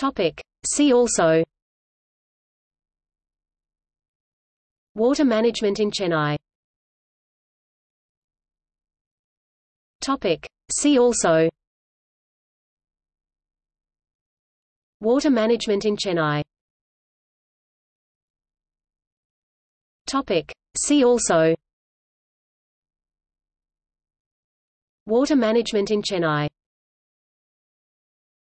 Topic. See also Water management in Chennai Topic. See also Water management in Chennai Topic. See also Water management in Chennai